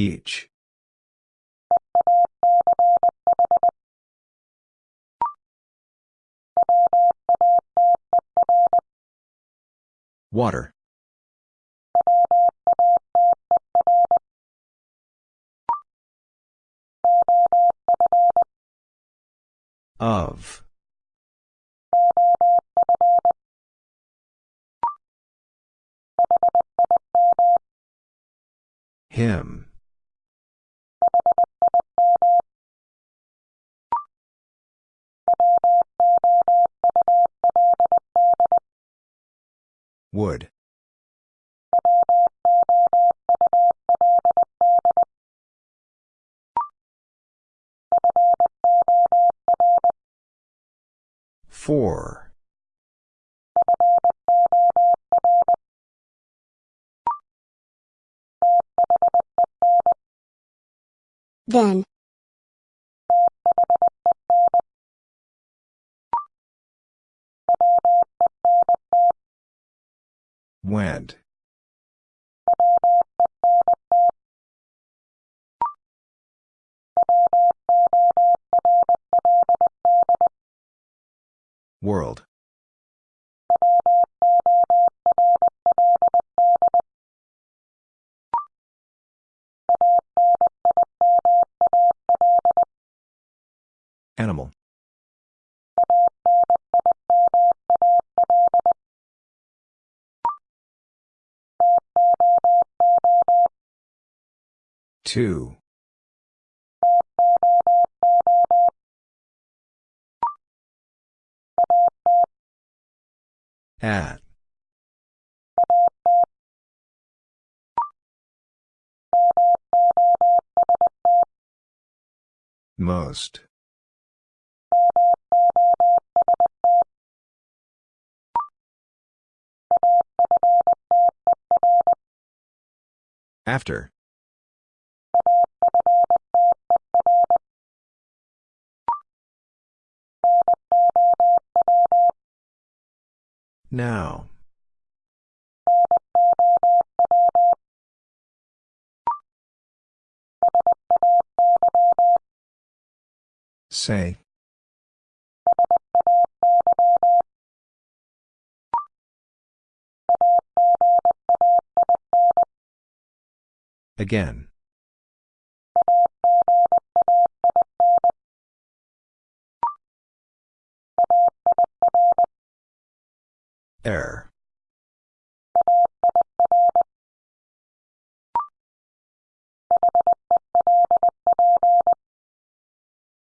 Each. Water. Of. Him. Would. Four. Then. Went. World. Animal. Two. At. Most. After. Now. Say. Again. Air.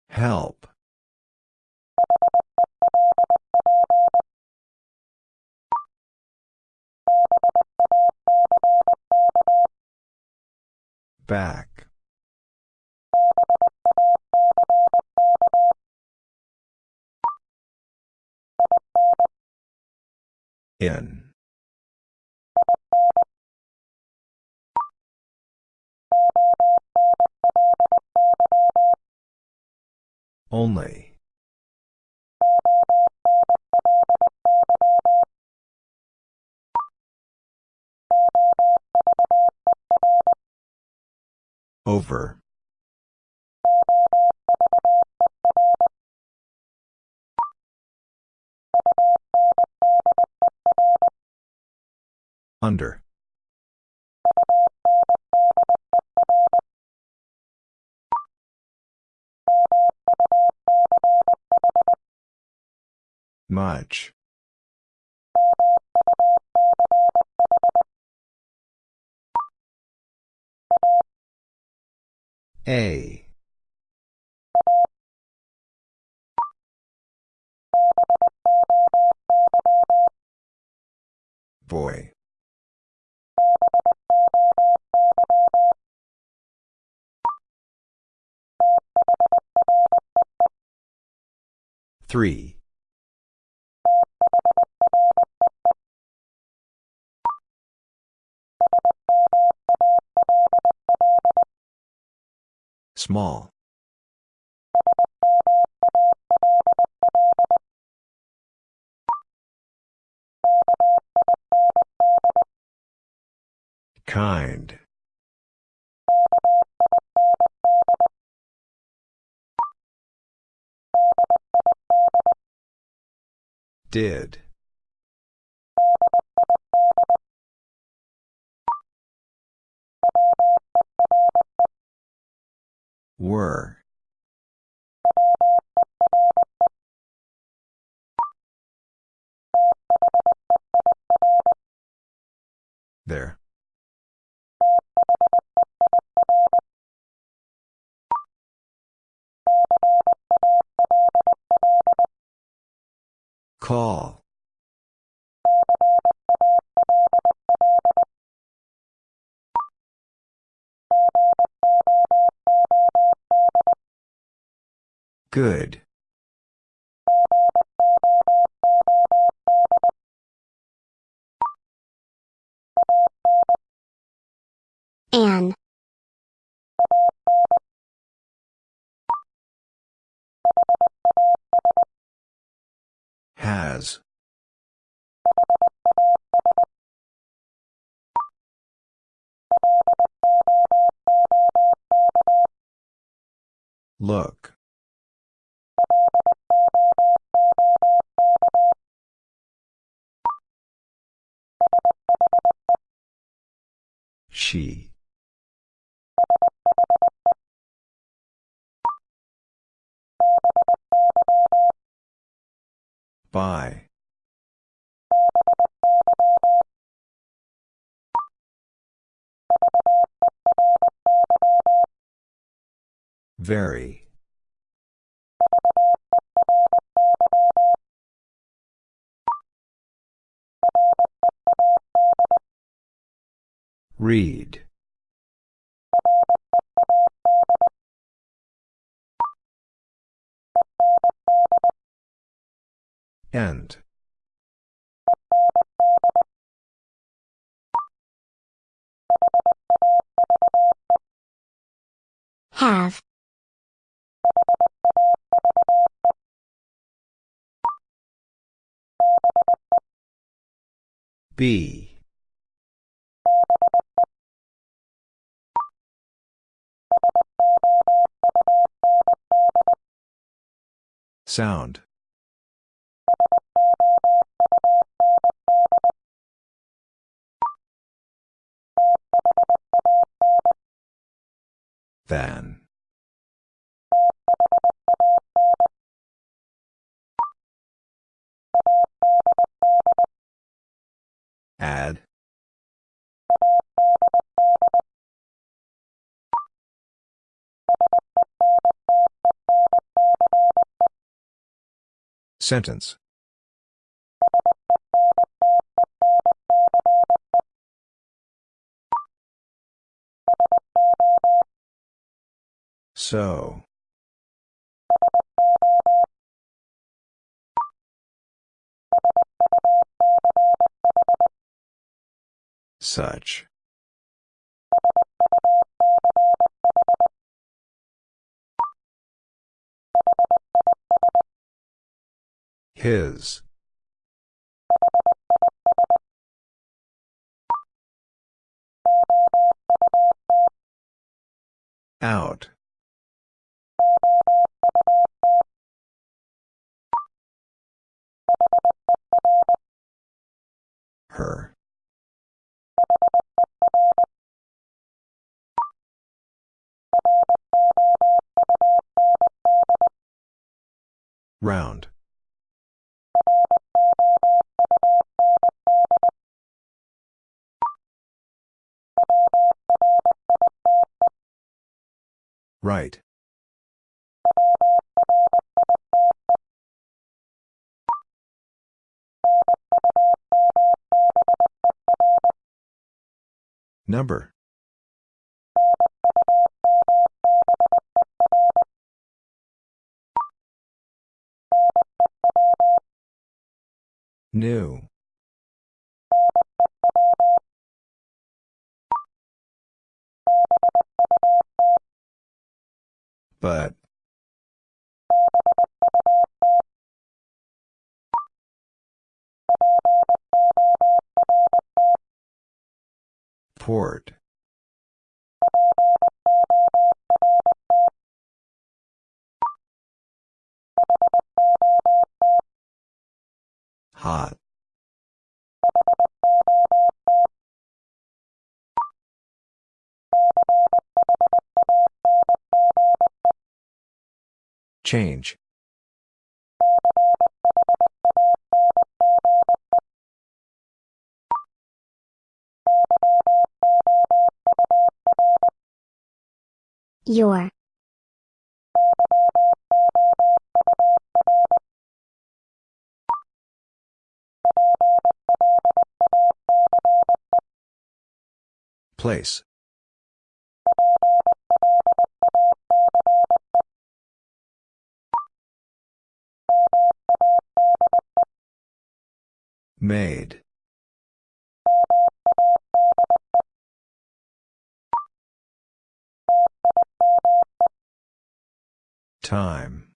Help. Back. In. Only. Over. Under. Much. A. Boy. Three. Small. Kind. Did. Were. There. Call. Good. Has. Look. She. By. Very. Read. End. Have. B. Sound. Than. Add. Sentence. So. Such. His. Out. Her. Round. Right. Number. New. But. Port. Hot. Change. Your. Place. Made. Time.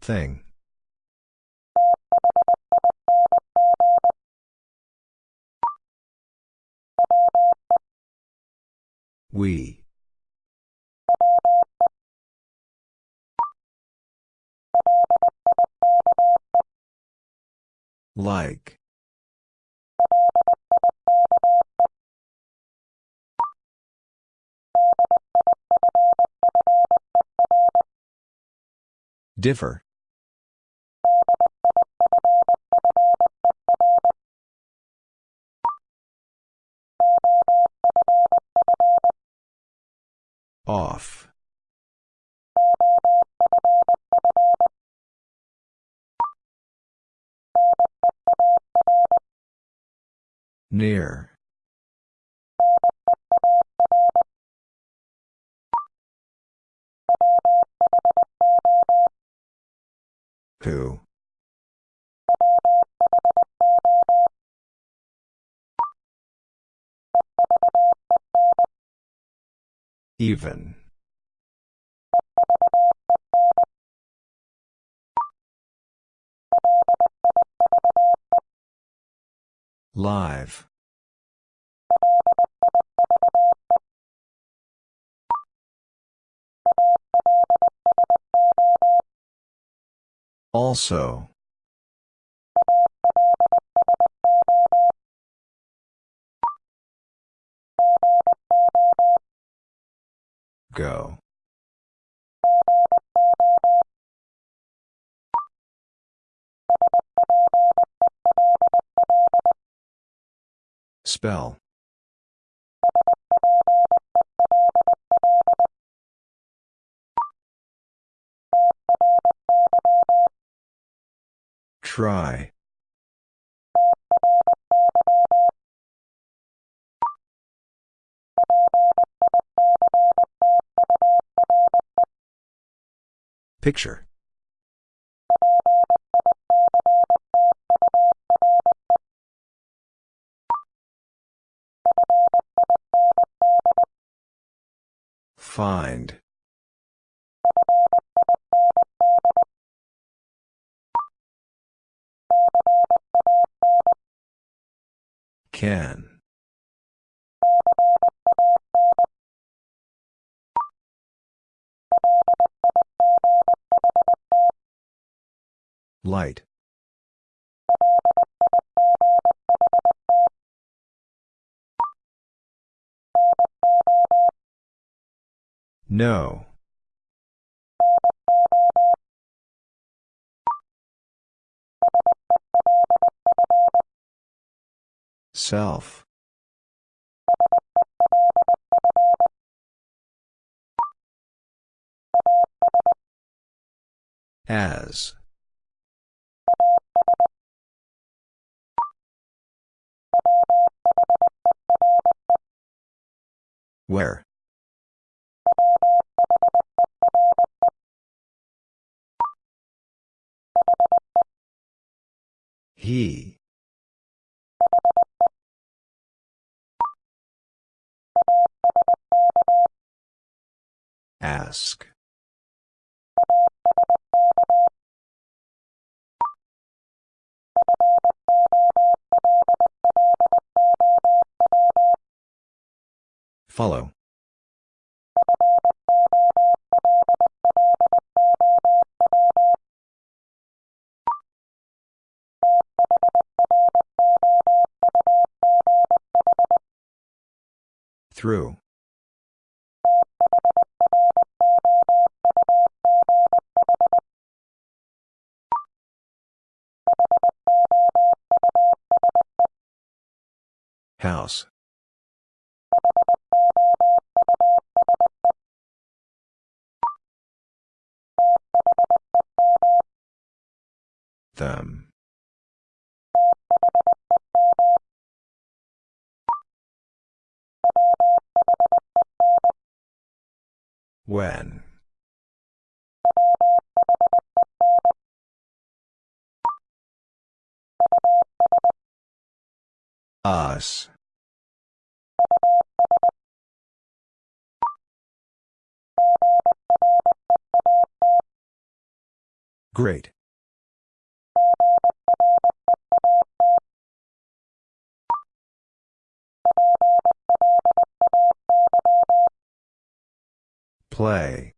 Thing. We. Like. Differ. Off. Near. Who? Even. Live. Also. Go. Spell. Try. Picture. Find. Can. Light. No. Self. As. Where? He. Ask. Follow. Through. House. Them. When. Us. Great. Play.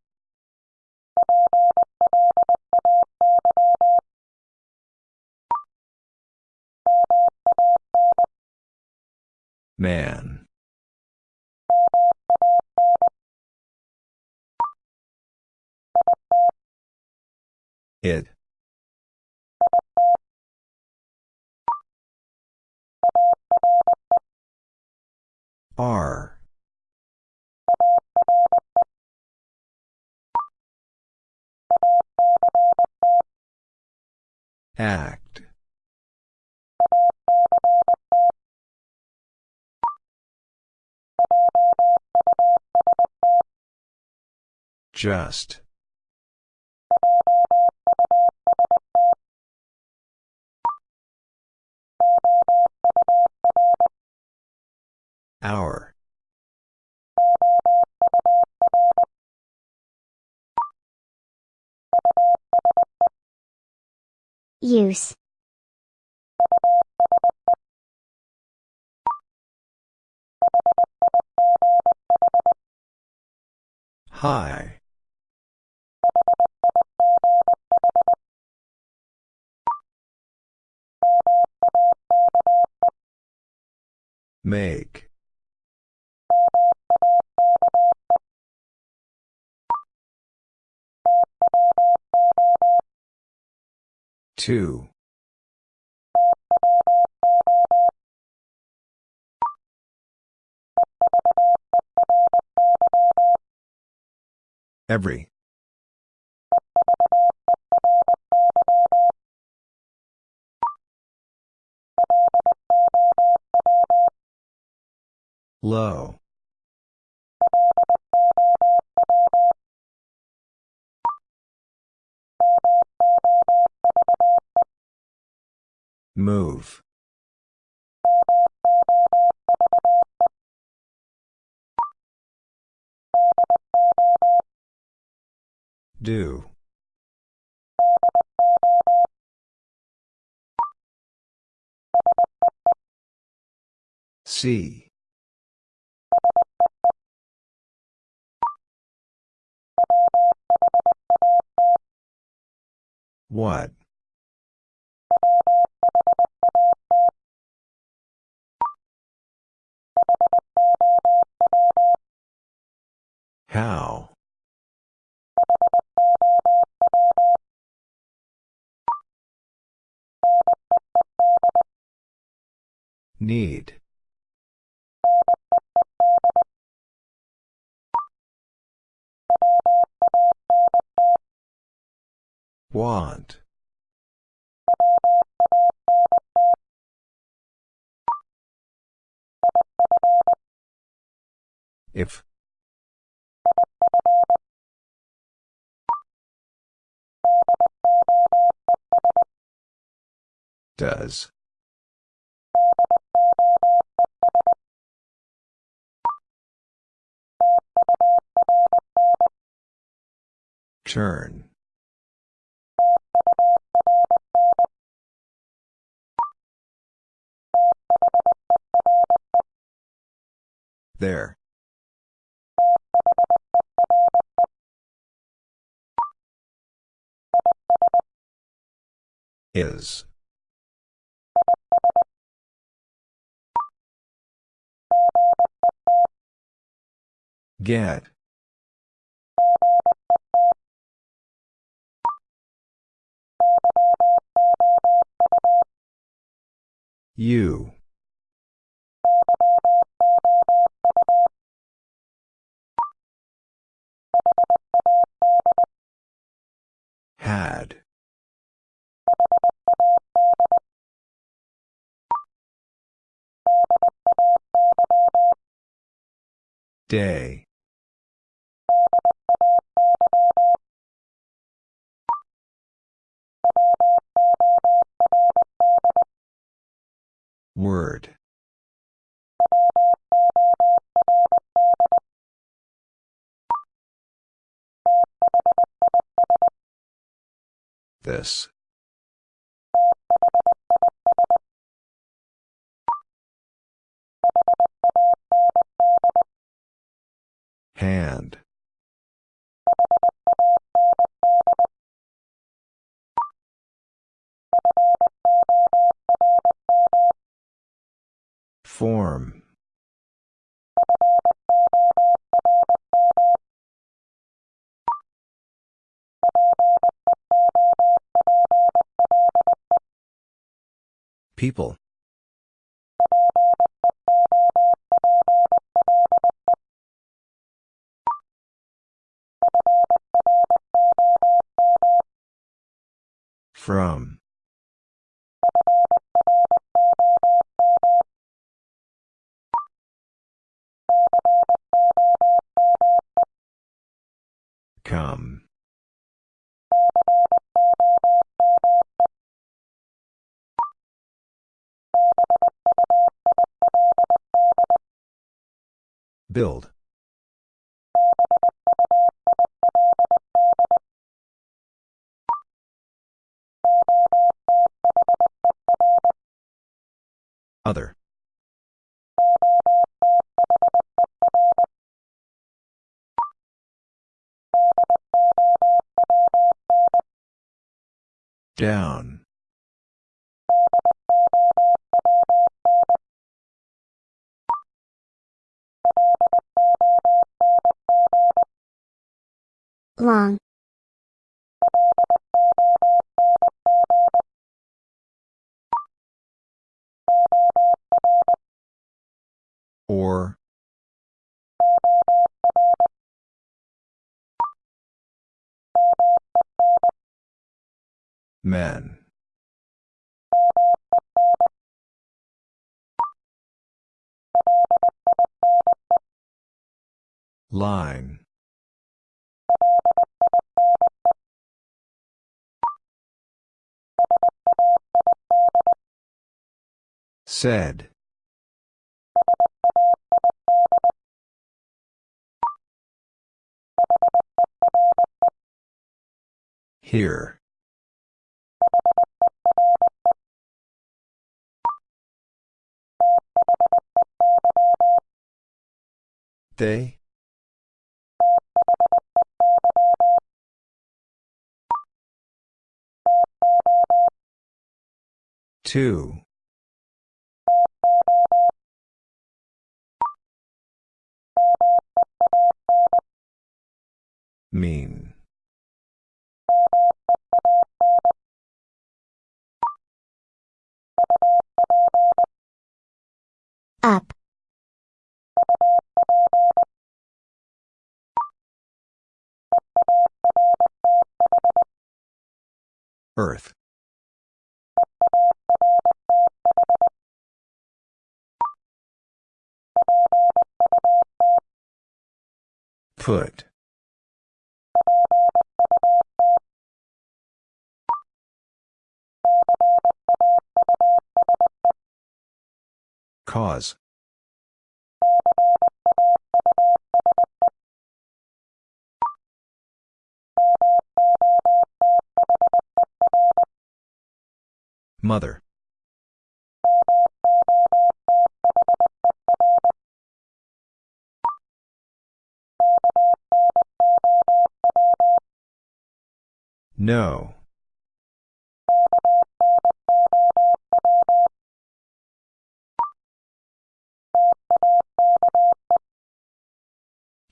Man. It. R. Act. Just. Hour. Use. High. Make. Two. Every. Low. Move. Do. See. What? How? Need. Want. If. Does. Turn. There. Is. Get. You. Had. Day. Word. This. Hand. Form. People. From. Come. Build. Other. Down. long, Or. Men. Line. Said. Here. They? Two. Mean. Up, Earth. Put. Cause. Mother. No.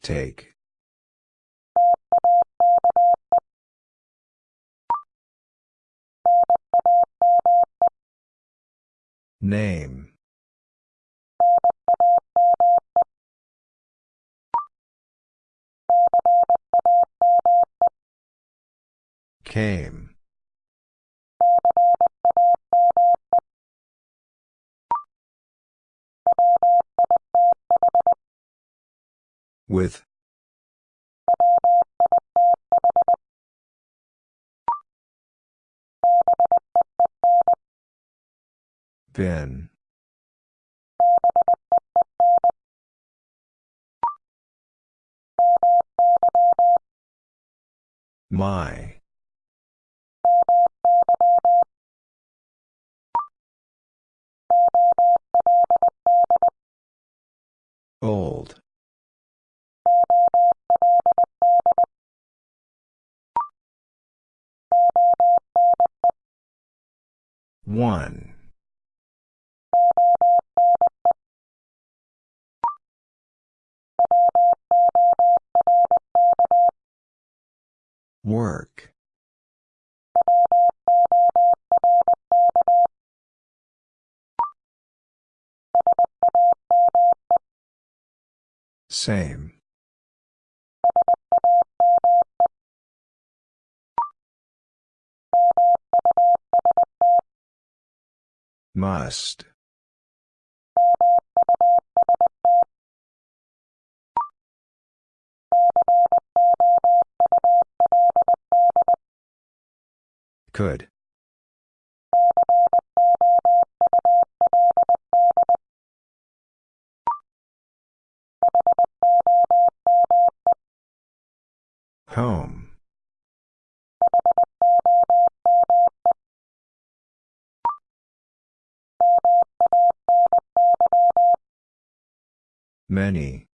Take. Name. Came. With. Been. My. Old. One. Work. Same. Must. Could. Home. Many.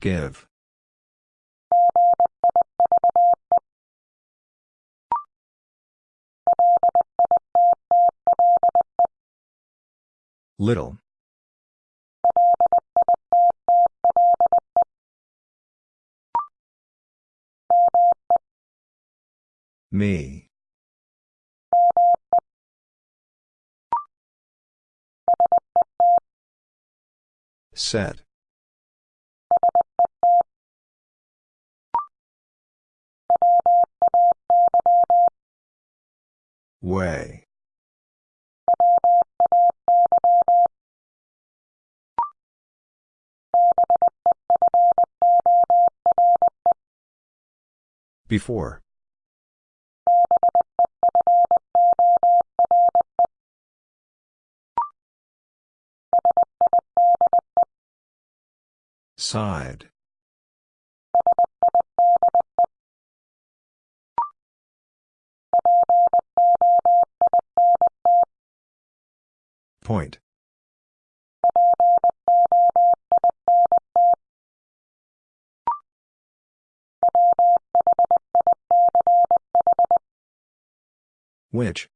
Give. Little. Me. Set. Way. Before. Side. Point. Which?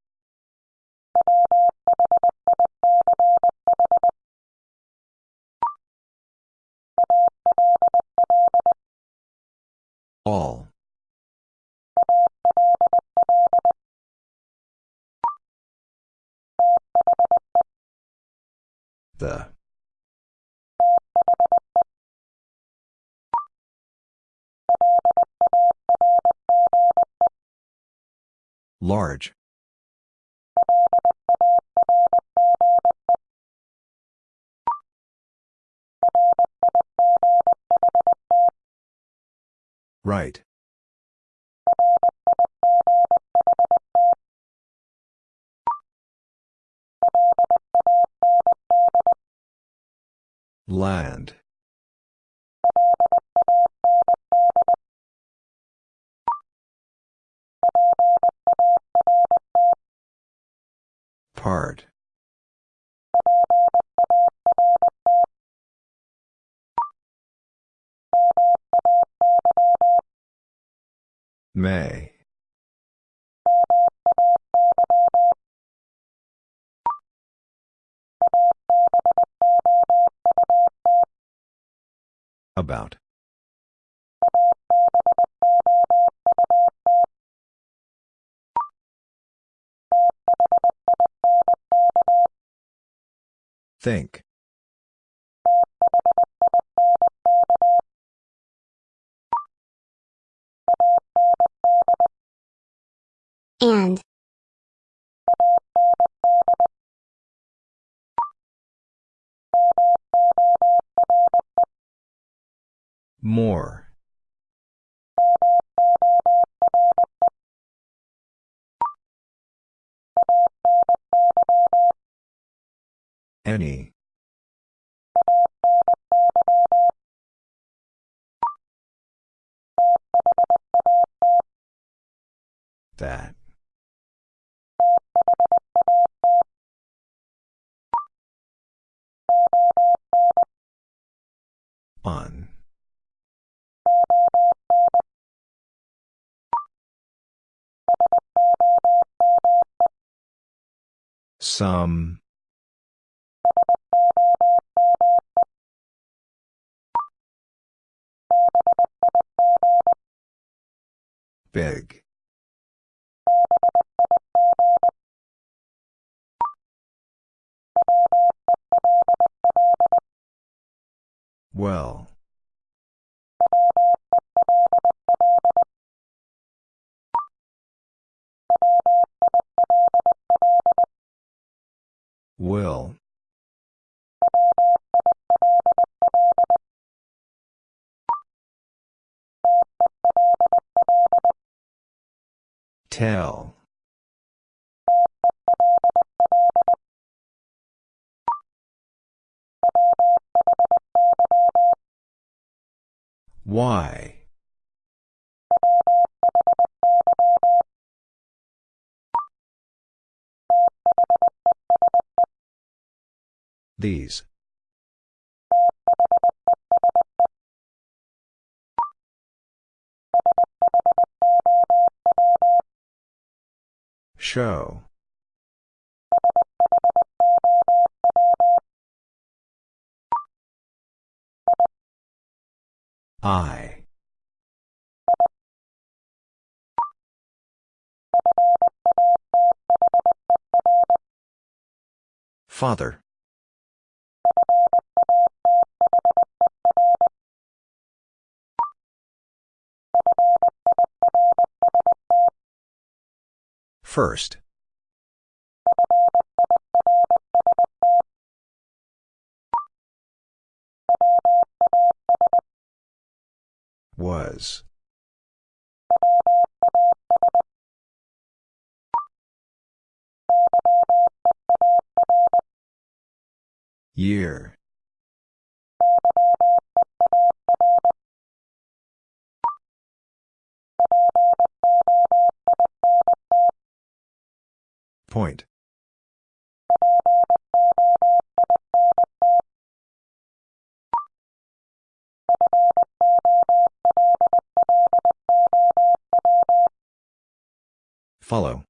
All. The. Large. Right. Land. Part. May. About. Think. More. Any. That. On. Some. Big. Well. Will. Tell. Why? These. Show. I. Father. First. Was. Year. Point. Follow.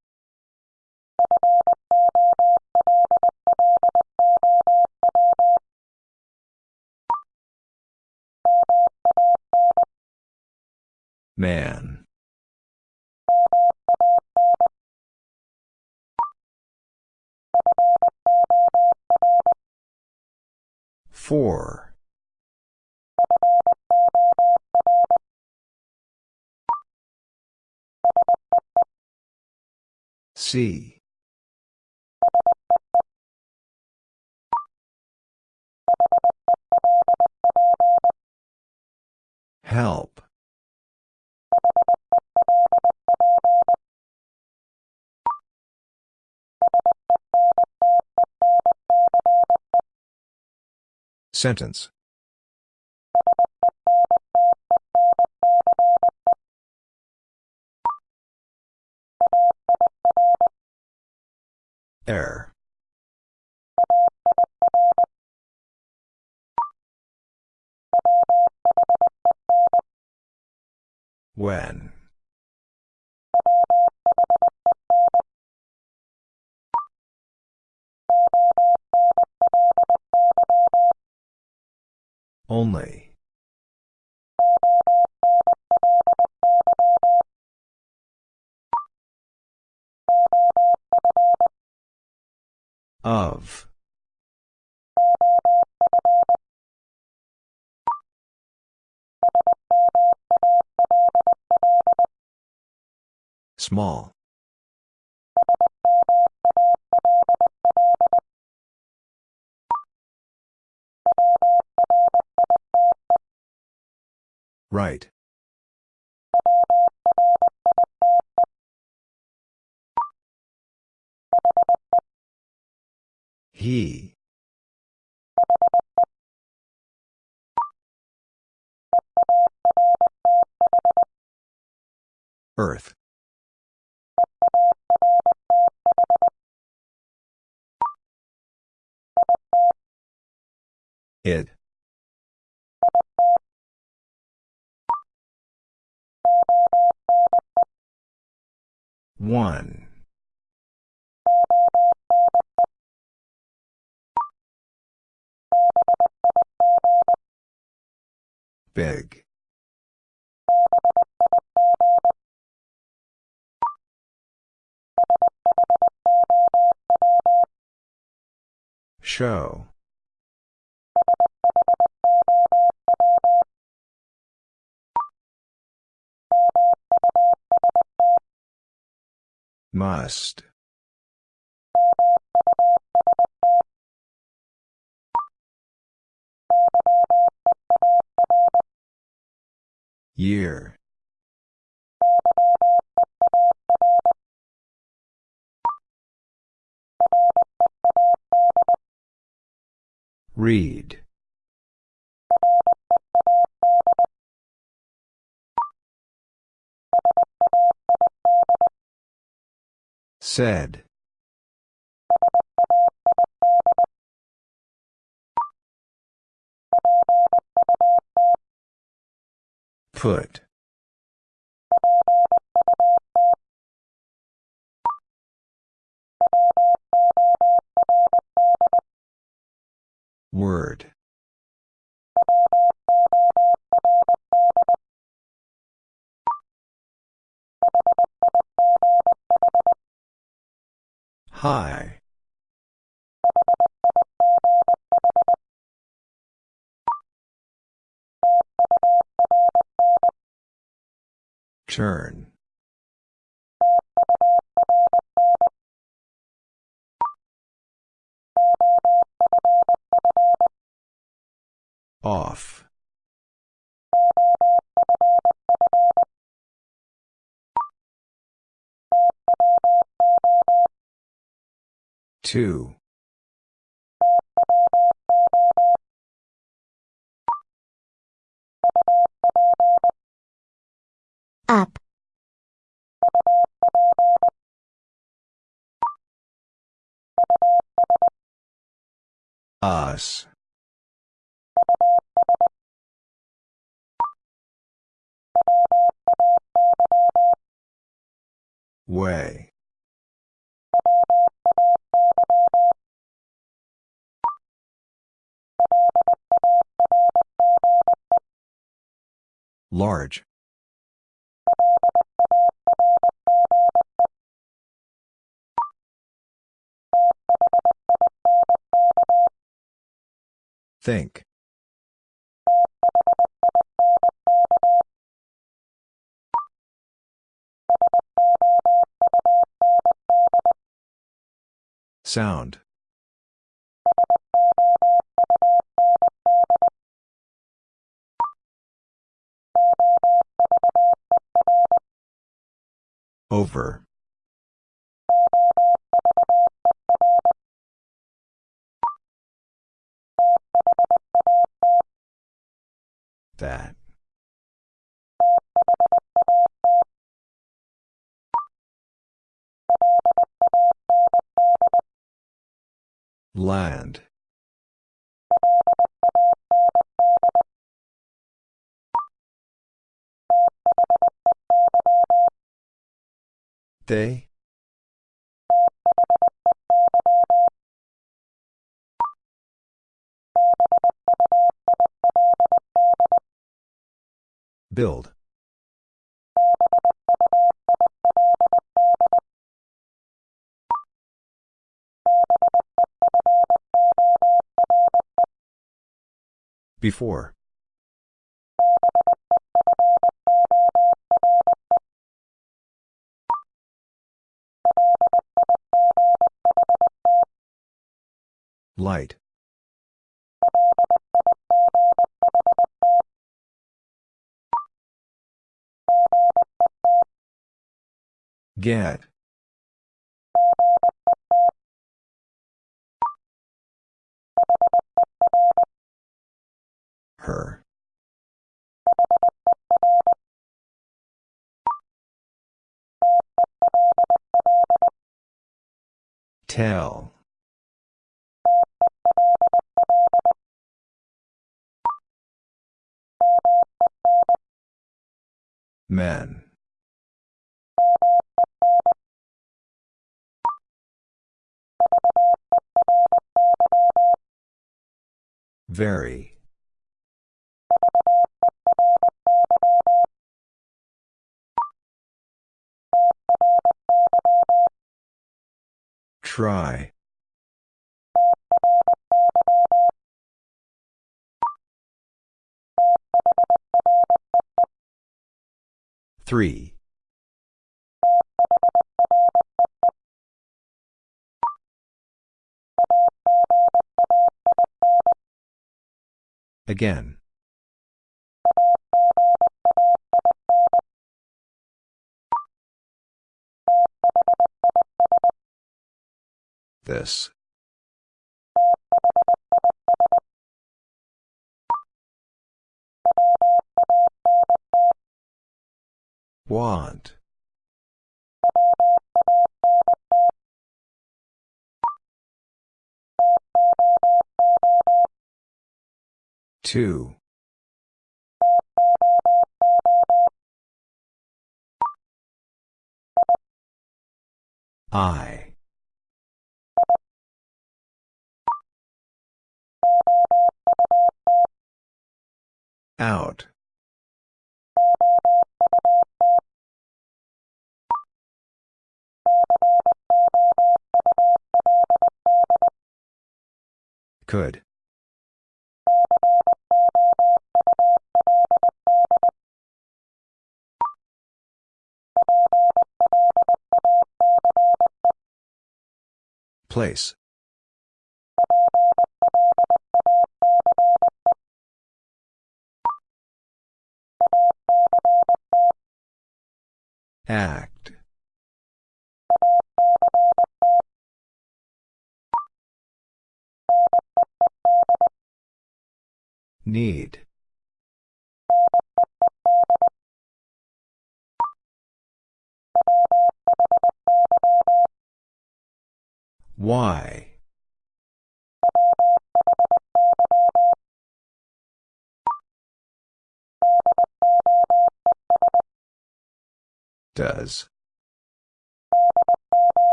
Man. Four. C. Help. Sentence. Error. When. Only. Of. Small. Right. He. Earth. It. One. Big. Show. Must. Year. Read. Said. Put. Word. High. Turn. Off. Two. Up. Us. Way. Large. Think. Sound. Over. That. Land. They. Build. Before. Light. Get. Her. Tell. Men. Very. Try. Three. Again. This. Want. Two. I. Out. Could. Place. Act. Need. Why? Does.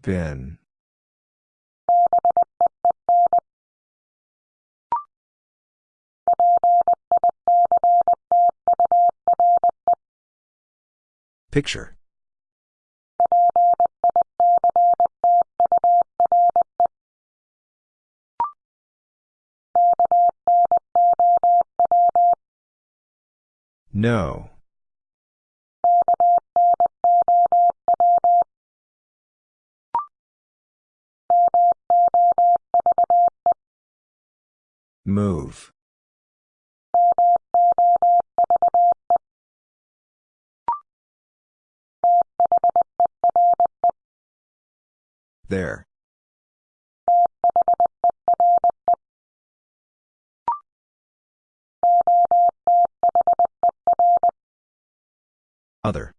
Been. Picture. No. Move. There. Other.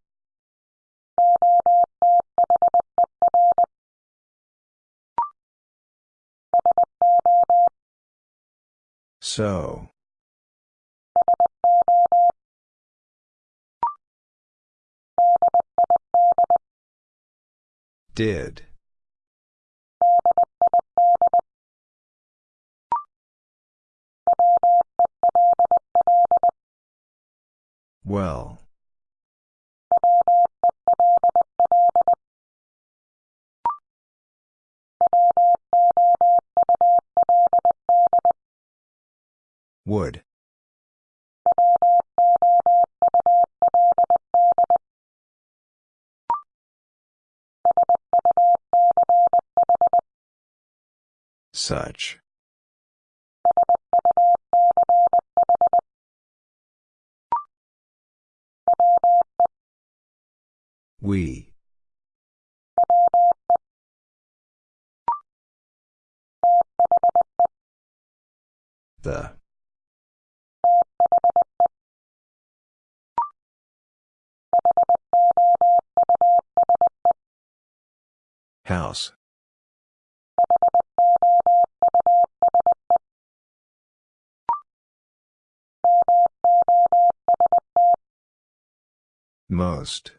So. Did. Well. Would. Such. We. The. House. Most.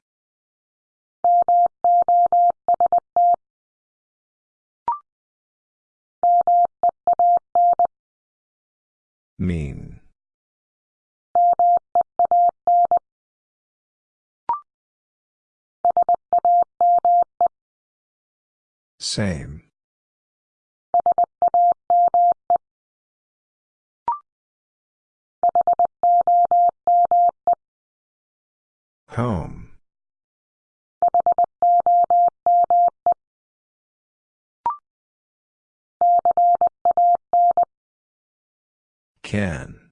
Mean. Same. Home. Can.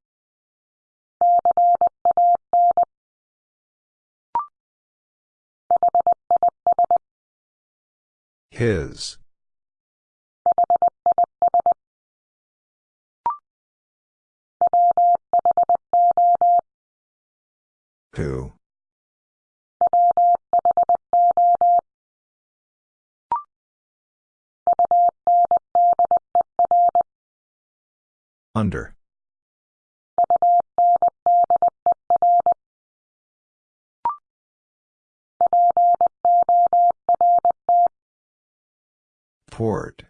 His. Who? Under. Port.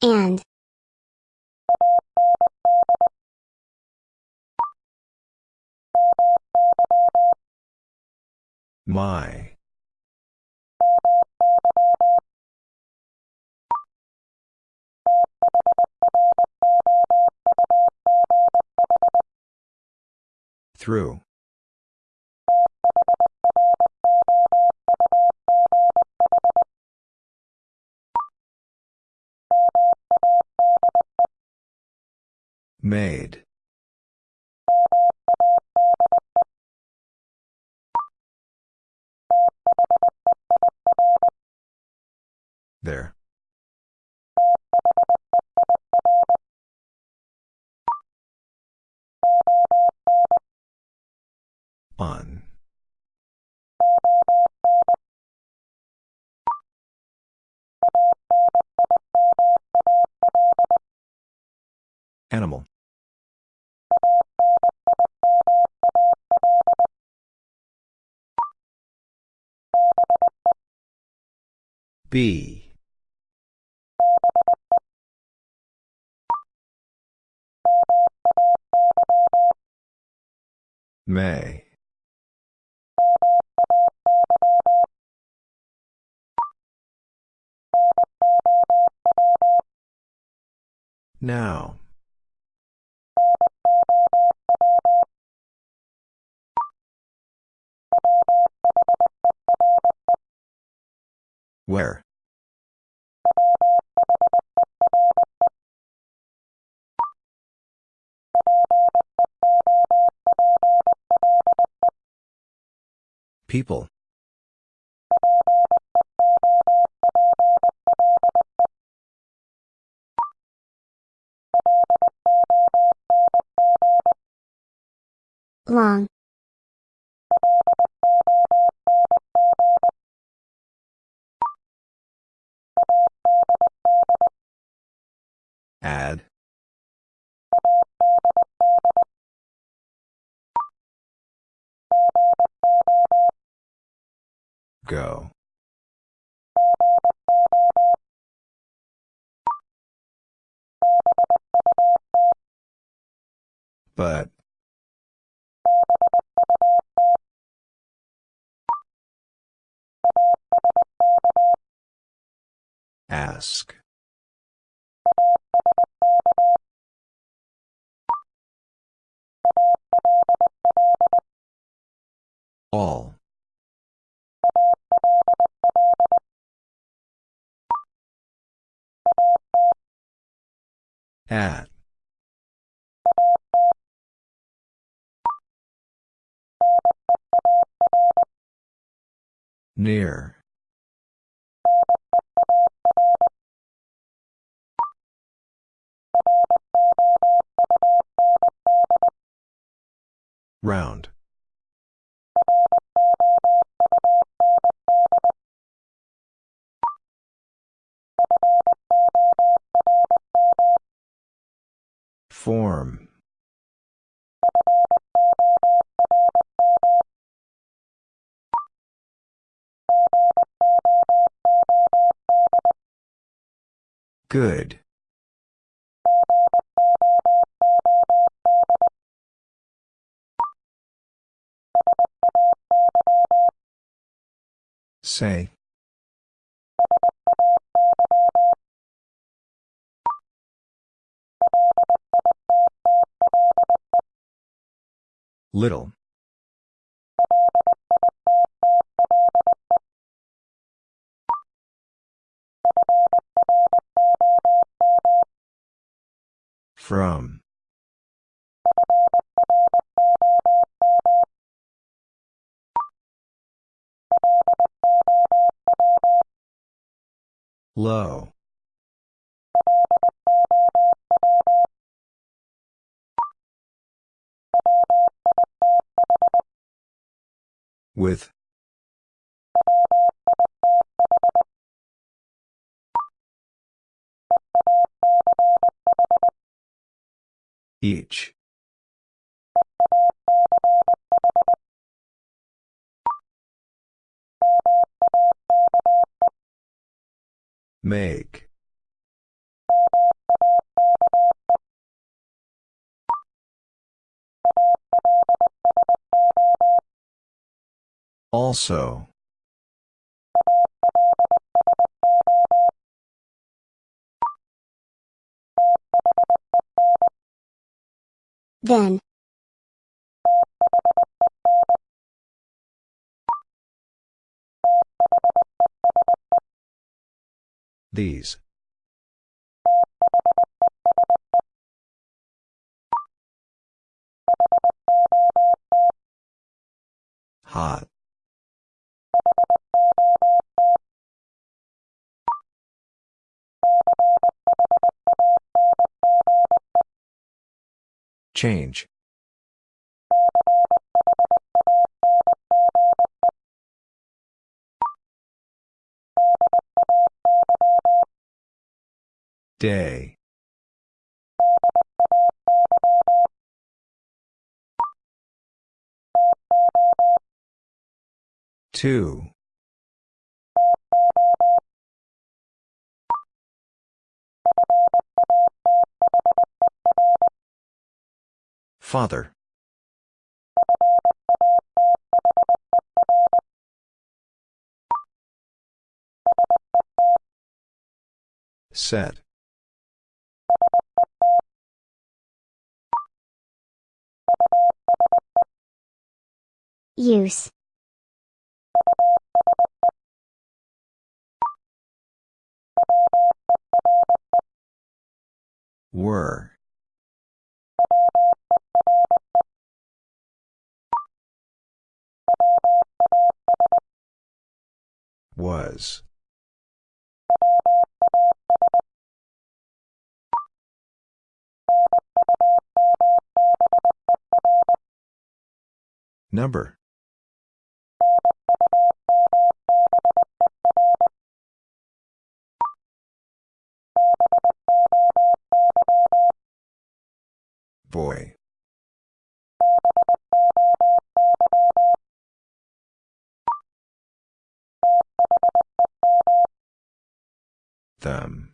And. My. Through. Made. B. May. Now. Where? People. Long. Add. Go. But. Ask. All. At. Near. Round. Form. Good. Say. Little. From. Low. With. Each. Make. Also. Then. These. Hot. Change. Day. Two. Father. Set. Use. Were. Was. Number. Boy. Them.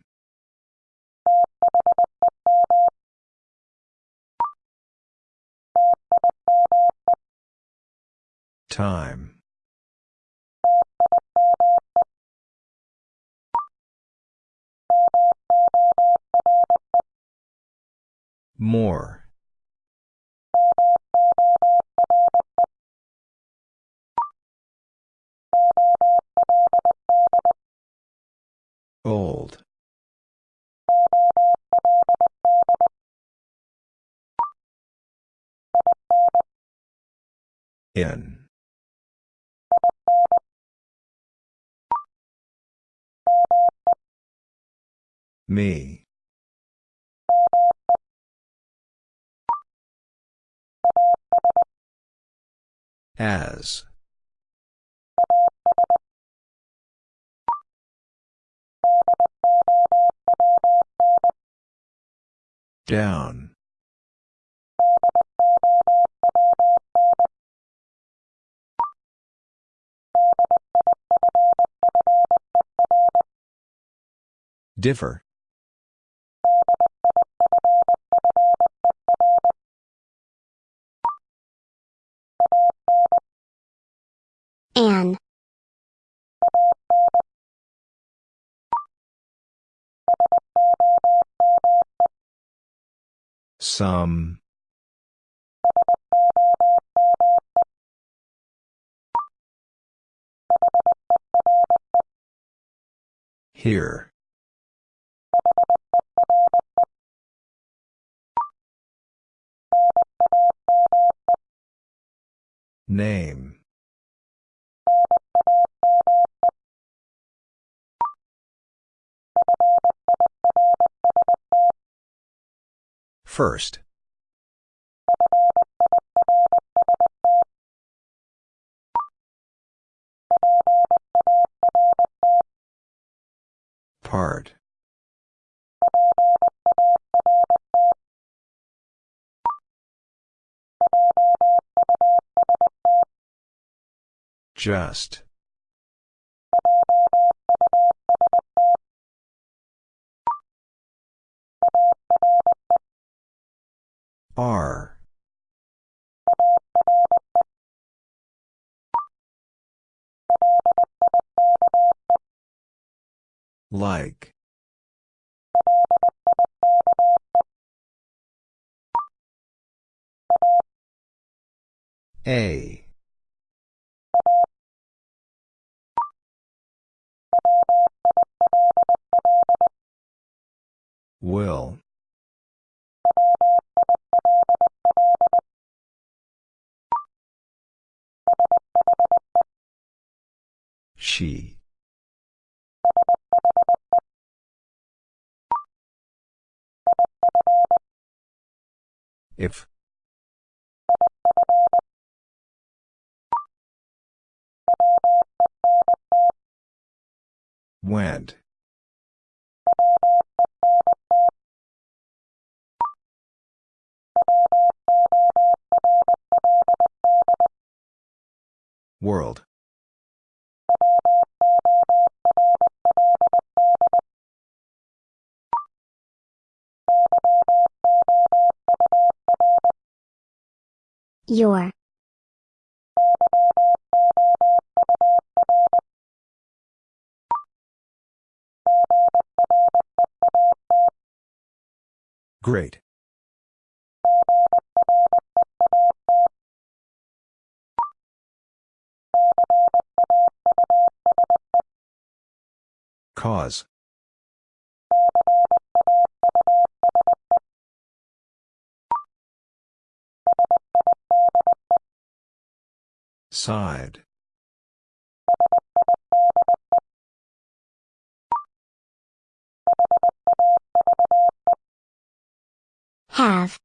Time. More. Old. In. Me. As. Down. Differ. An. Some. Here. Name. First. Part. Just. R. Like. A. Will. She. If. Went. World. Your. Great. Cause. Side. Have.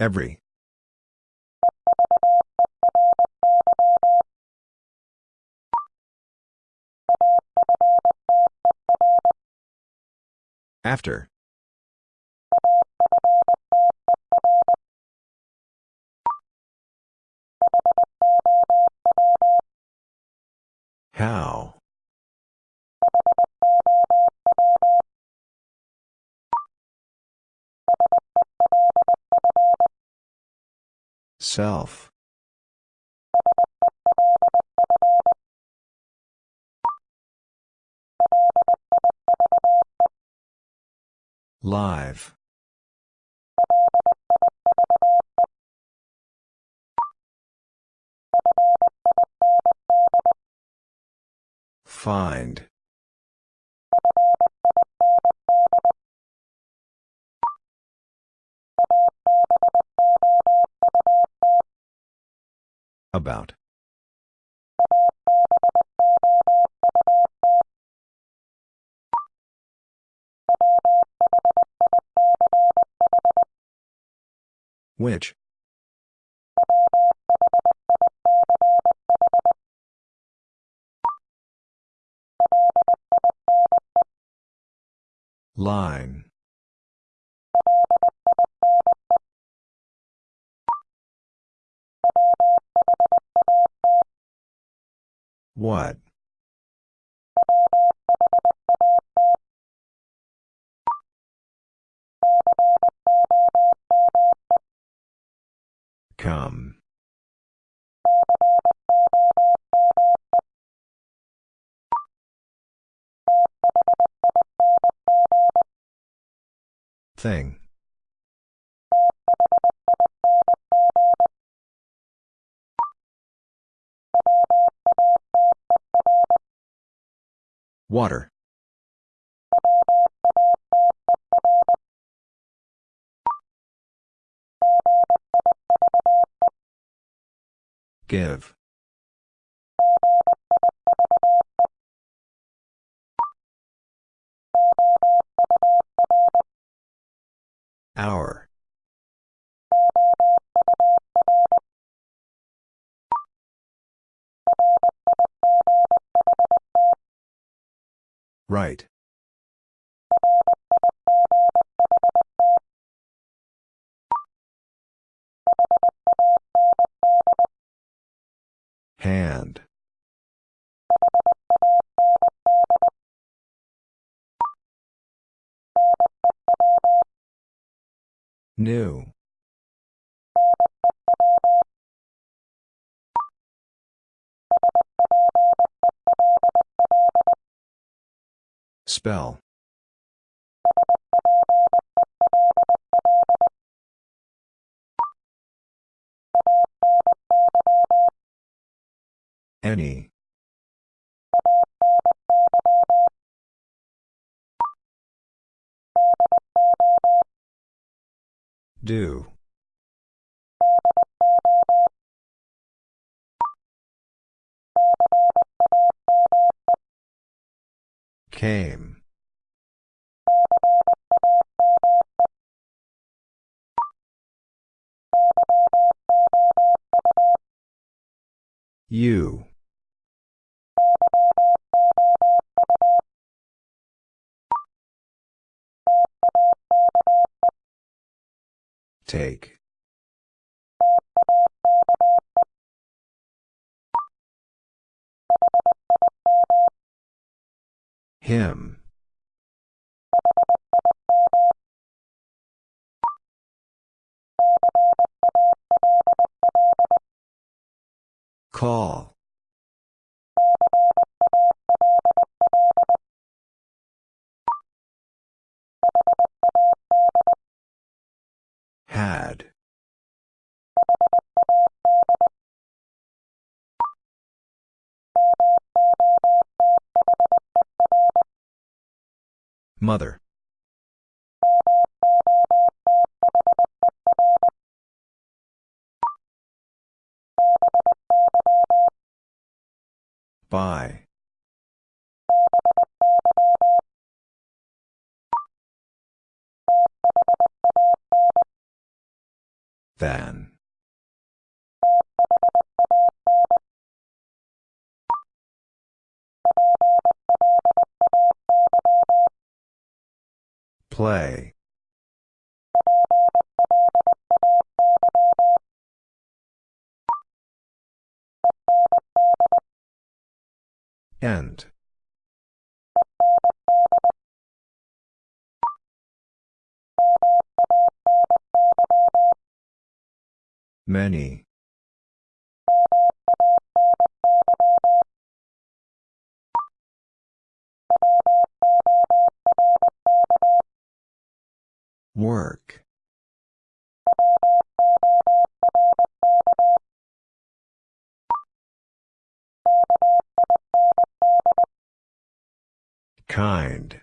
Every. After. How? Self. Live. Find. About. Which? Line. What? Come. Thing. Water. Give. Hour. Right. Hand. New. Spell. Any. Do. Came. You. Take. Him. Call. Mother. By. Than. Play. End. Many. Work. Kind.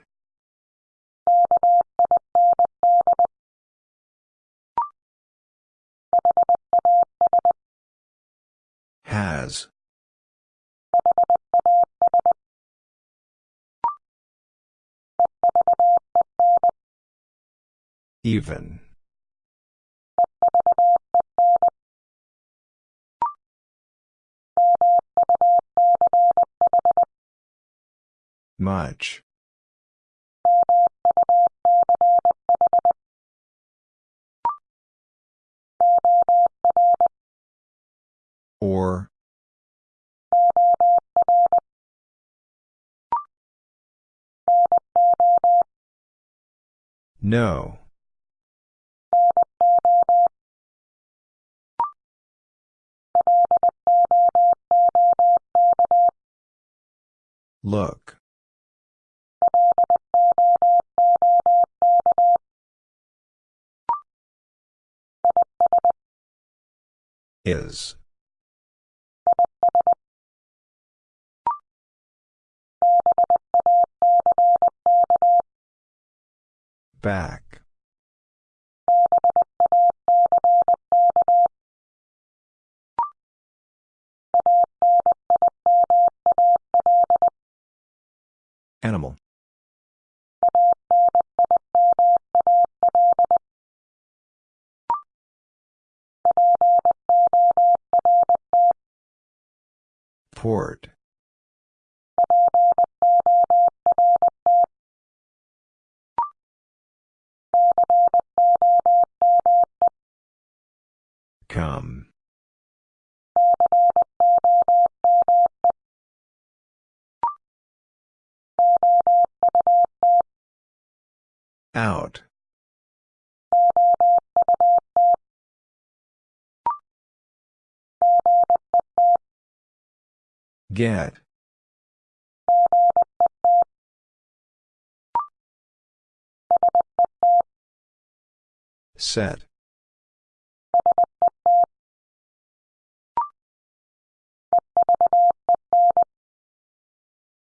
Even. Much. Or. No. Look. Is. Back. Animal. Port. Come. Out. Get. Set.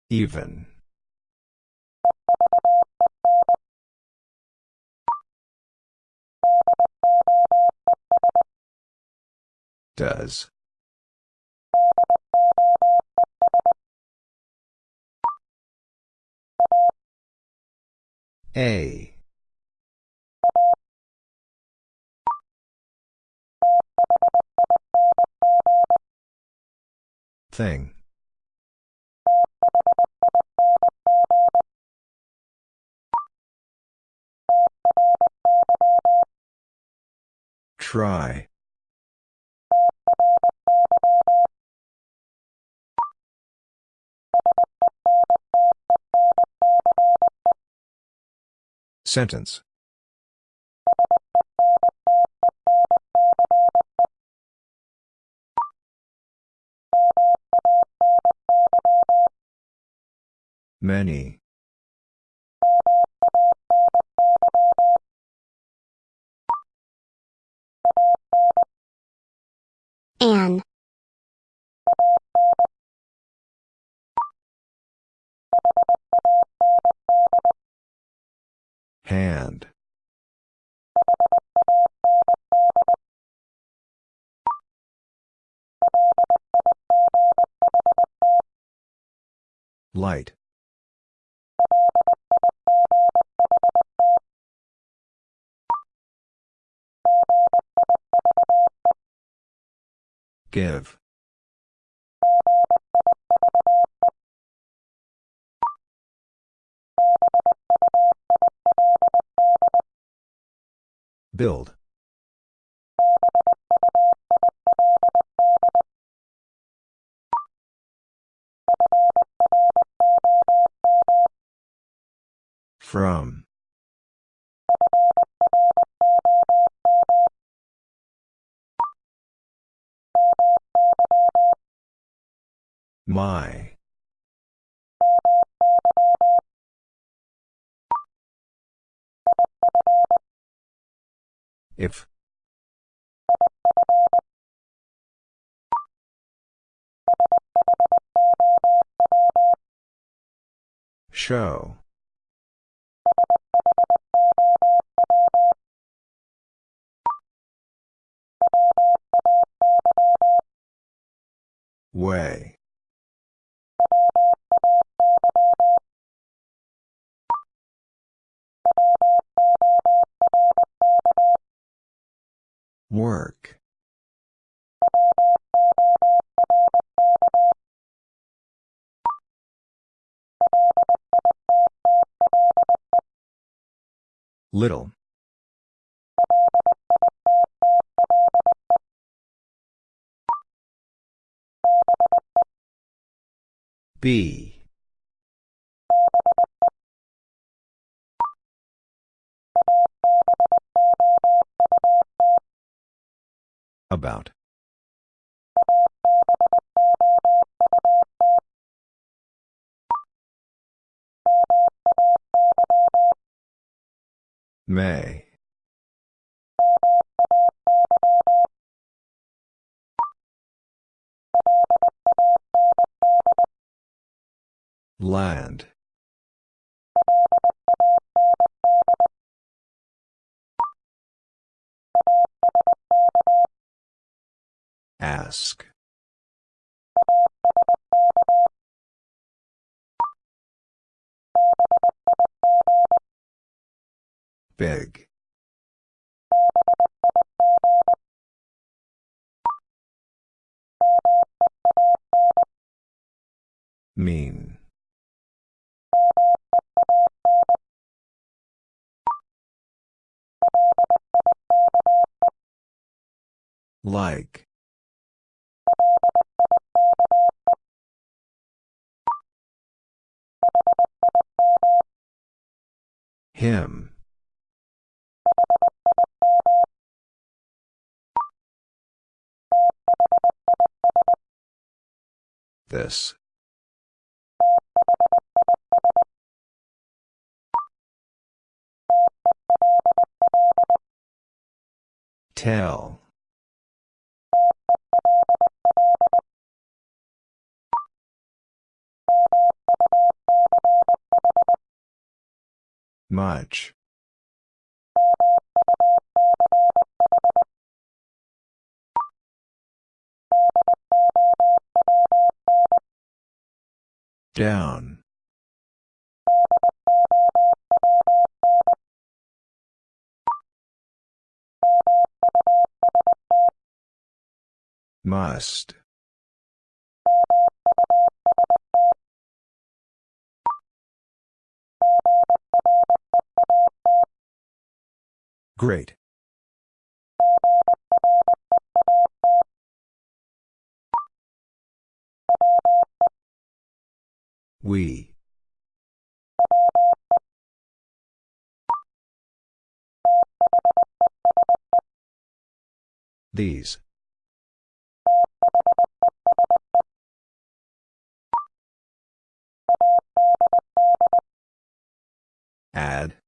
Even. Does. A. Thing. Try. Sentence. Many. Hand. Light. Give. Build. From. My. If. Show. Way. Work. Little. B. About. May. Land. Ask. Big. Mean. Like. Him. This. Tell. Much. Down. Must. Great. We. These. Add.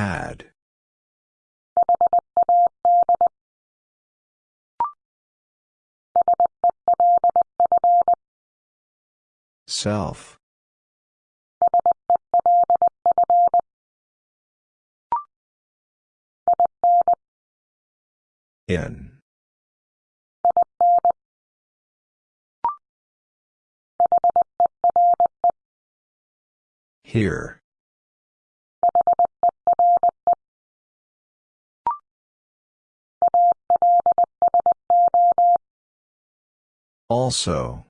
Had. Self. In. Here. Also.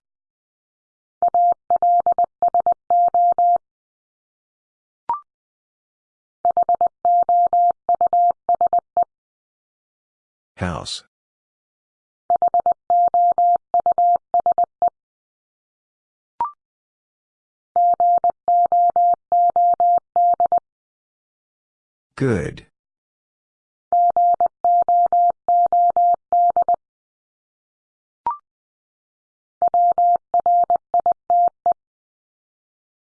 House. Good.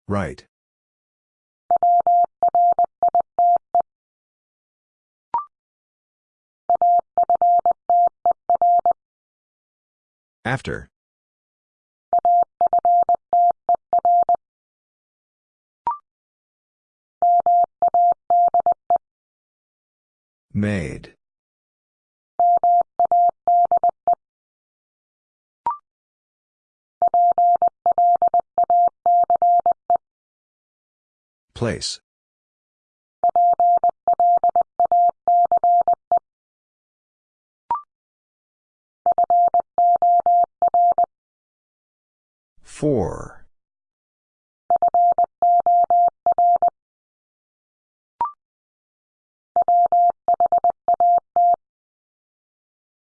Right. After. Made. Place. Four.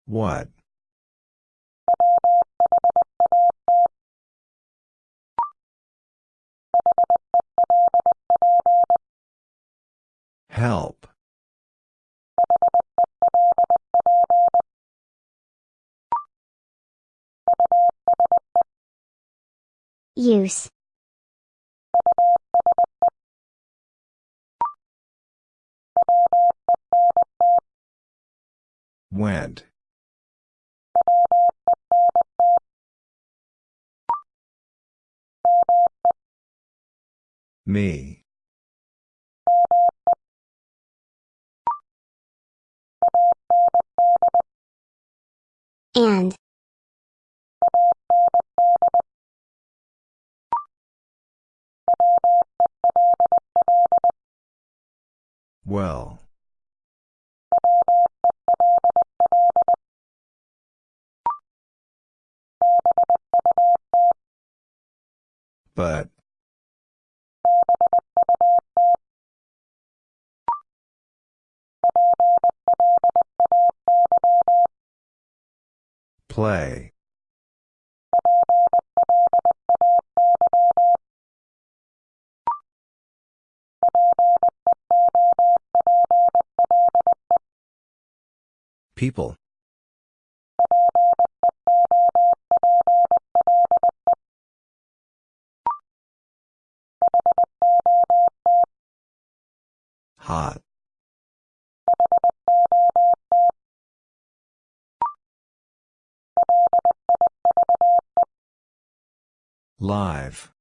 What? Help. Use. Went. Me. And. Well. But. Play. People. Hot. Live.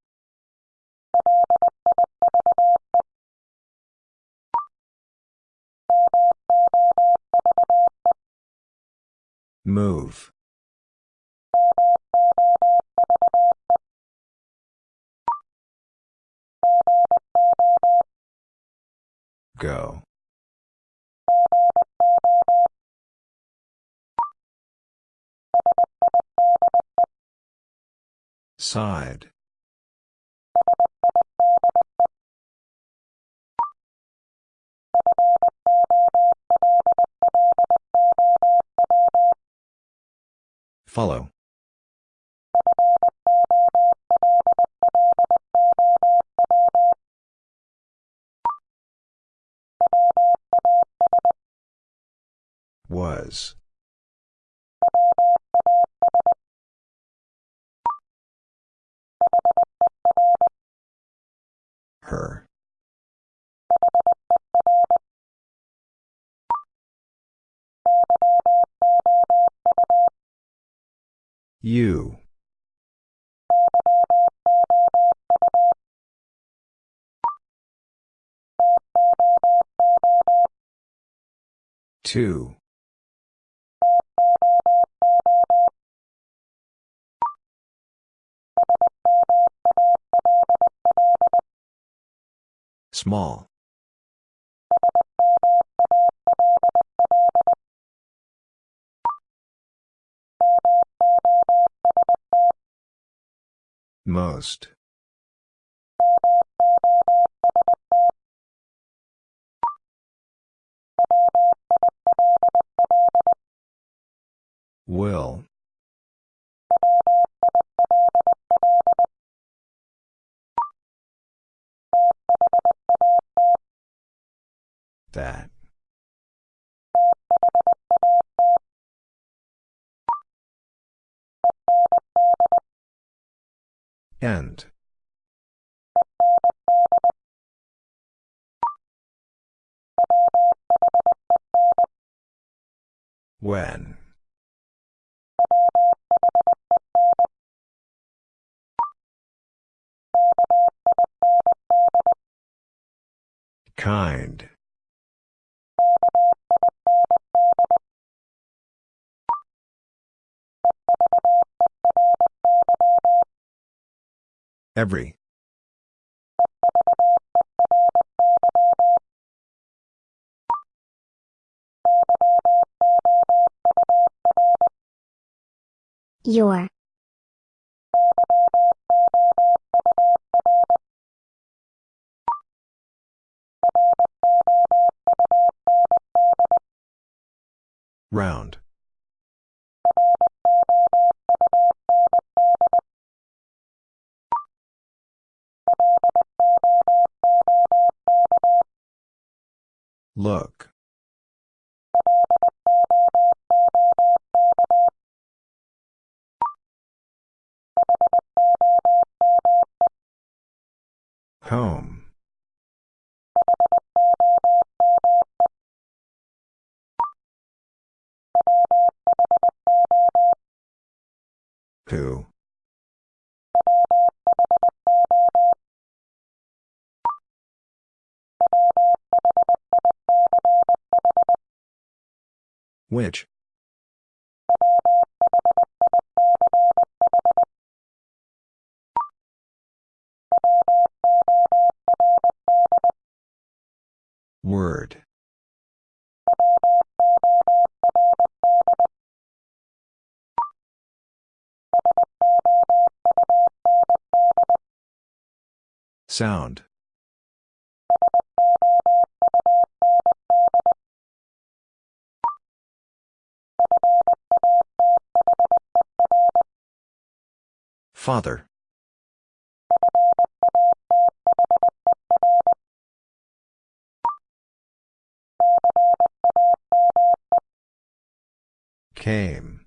Move. Go. Side. Follow. Was. You. Two. Small. Most. Will. That. End. When. Kind. Every. Your. Round. Look. Home. Who? Which? Word. Sound. Father. Came.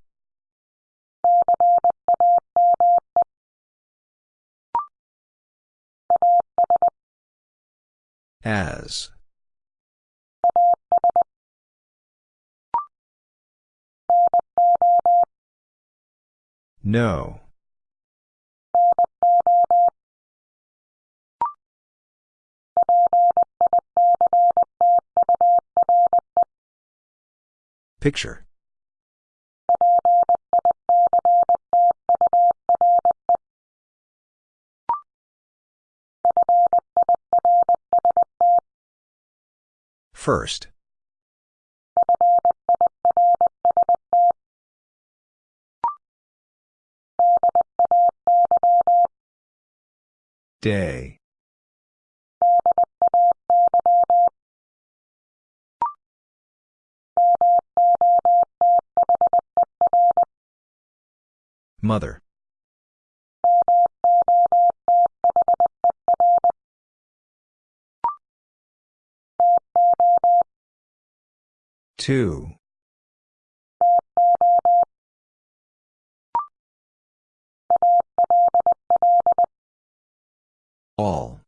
As. No. Picture. First. Day. Mother. Two. All.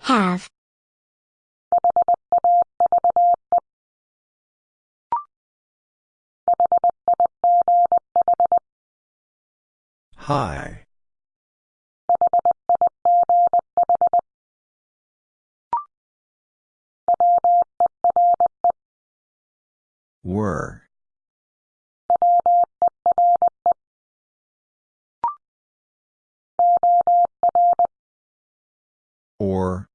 Have. High. Were. Or.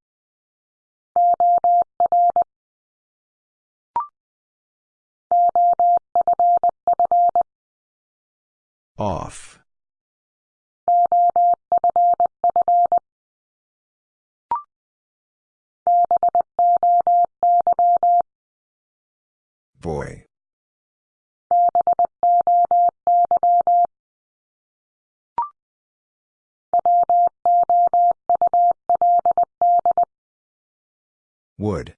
Off. Boy. Would.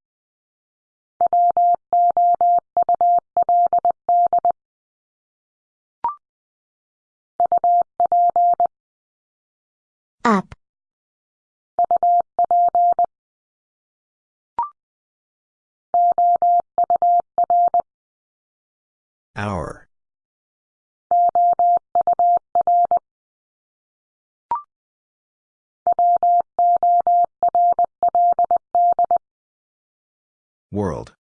Hour. World.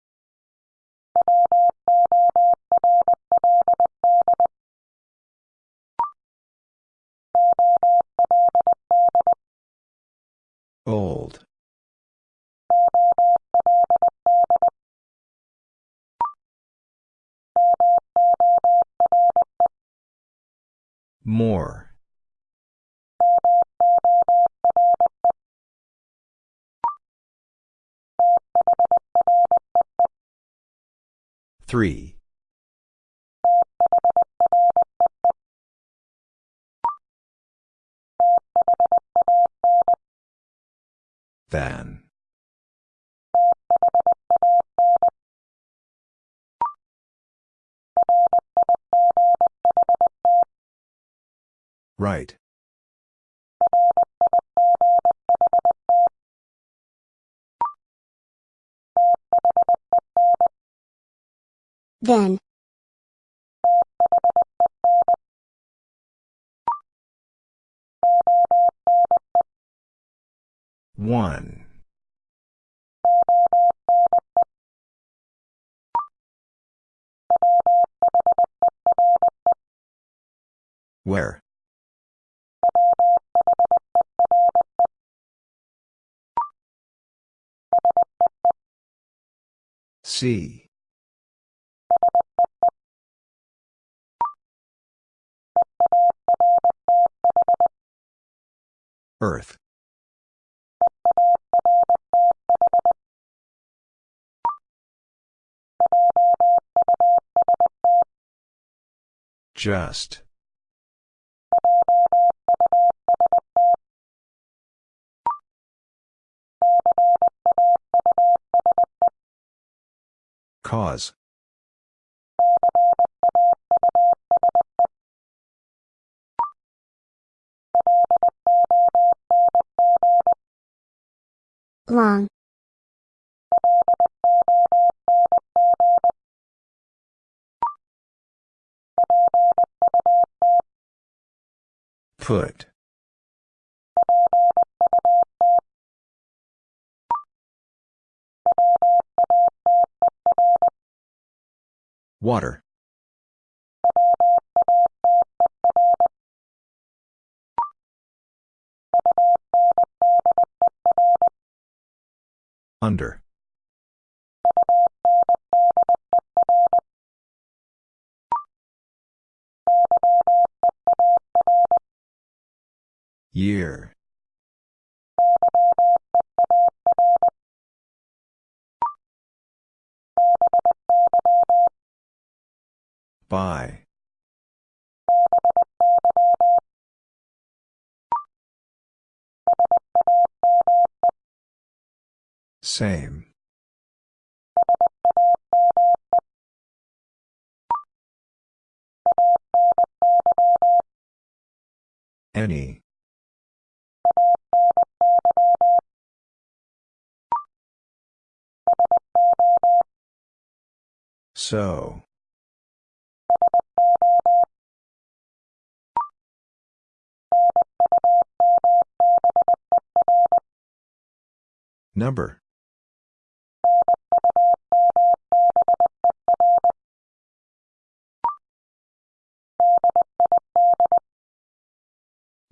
More. Three. Than. Right. Then. One. Where? See. Earth. Just. Cause. Long. Put. Water. Under. Year. By. Same. Any. So. Number.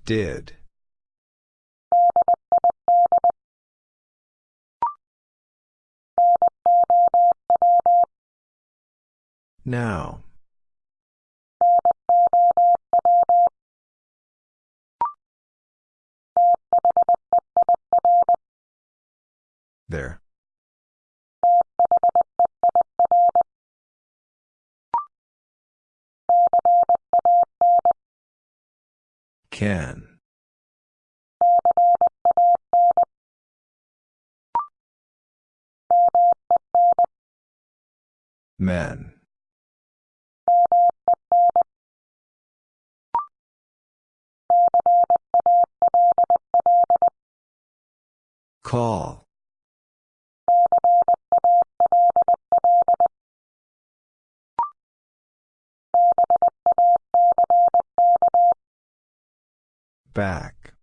Did. Now. There. Can. Men. Call. Back.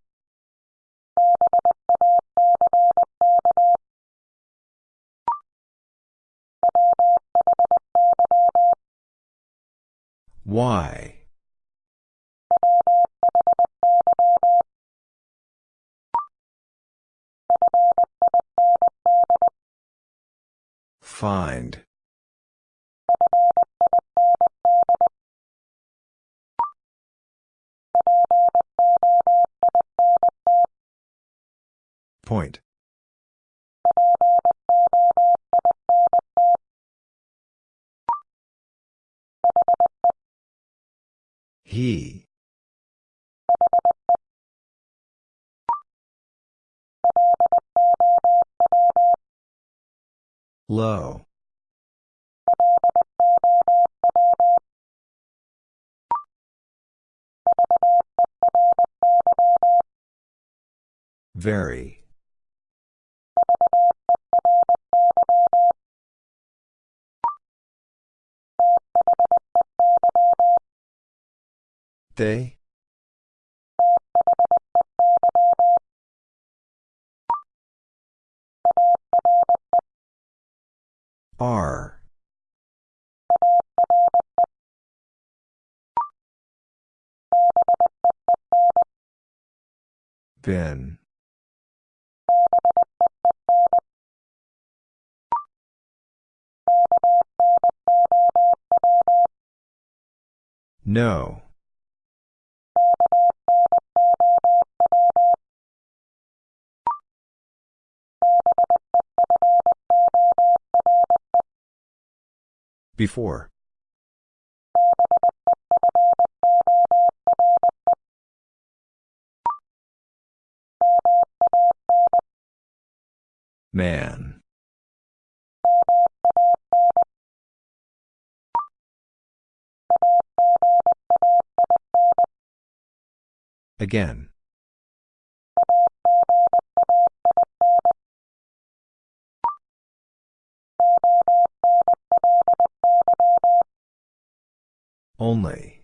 Why? Find. Point. He. Low. Very. They? Are. Been. No. Before. Man. Again. Only.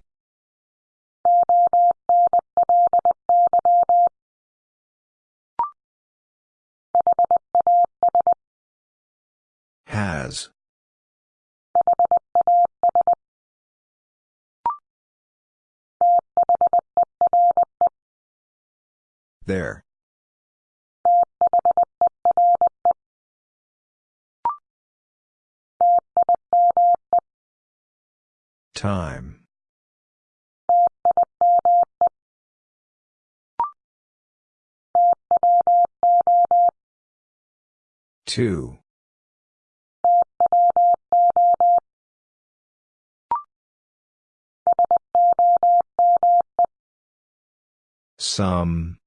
Has. There. Time. Two. Some.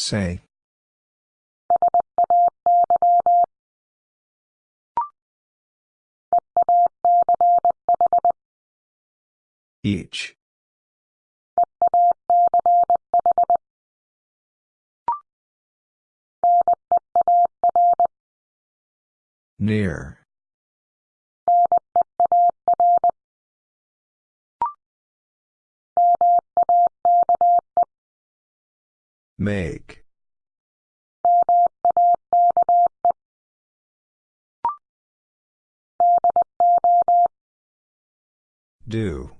Say. Each. Near. Make. Do.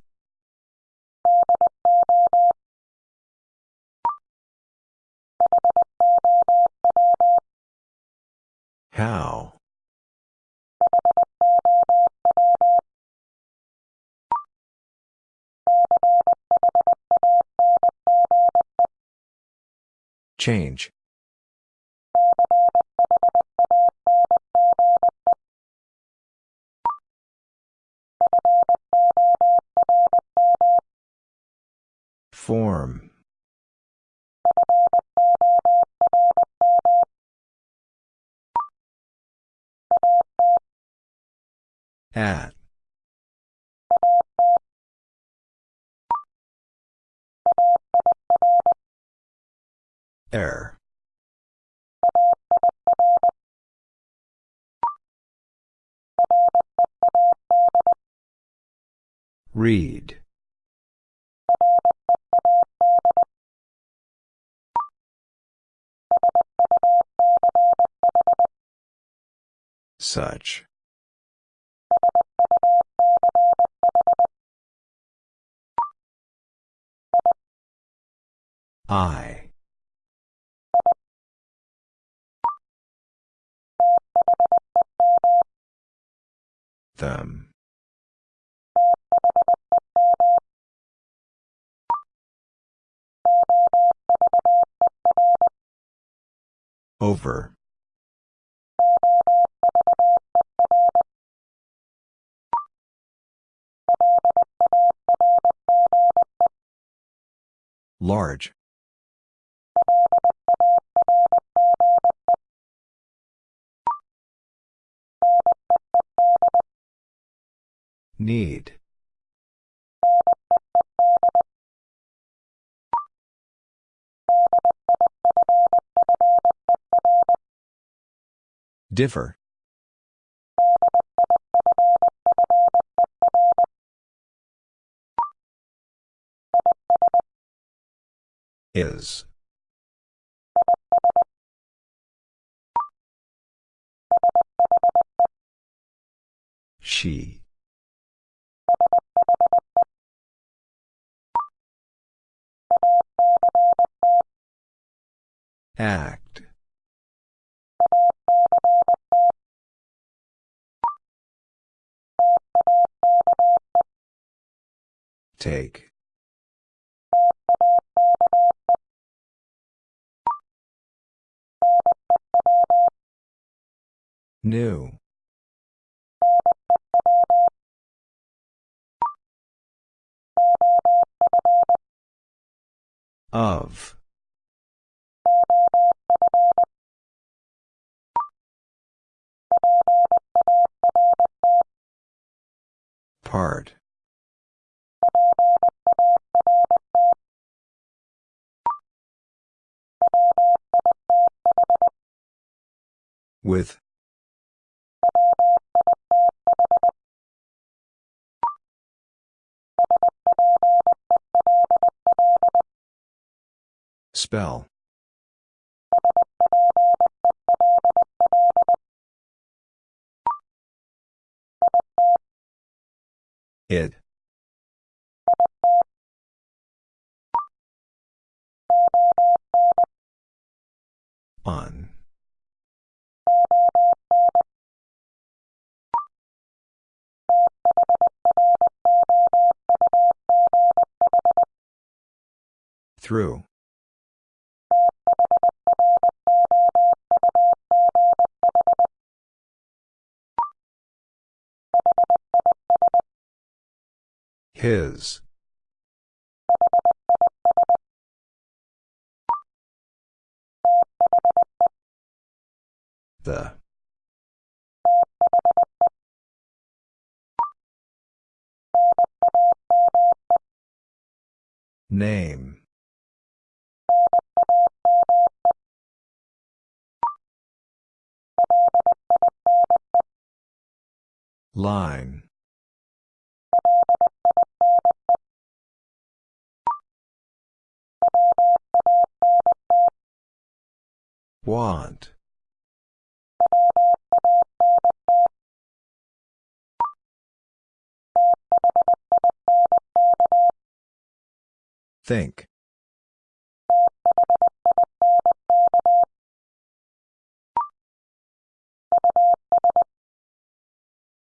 How? Change. Form. At. Air. Read. Such. I. Them. Over. Large. Need. Differ. Is. She. Act. Take. New. Of. Part. With. Spell. It. On. Through. His. The. Name. Line. Want. Think.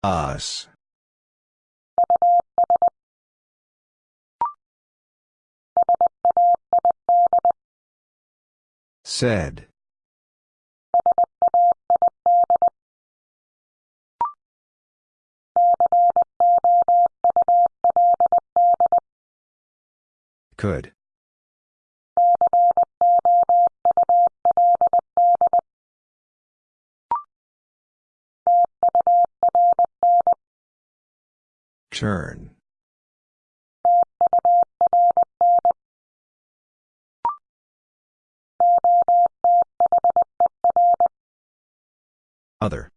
Us. Said. Could. Turn. Other.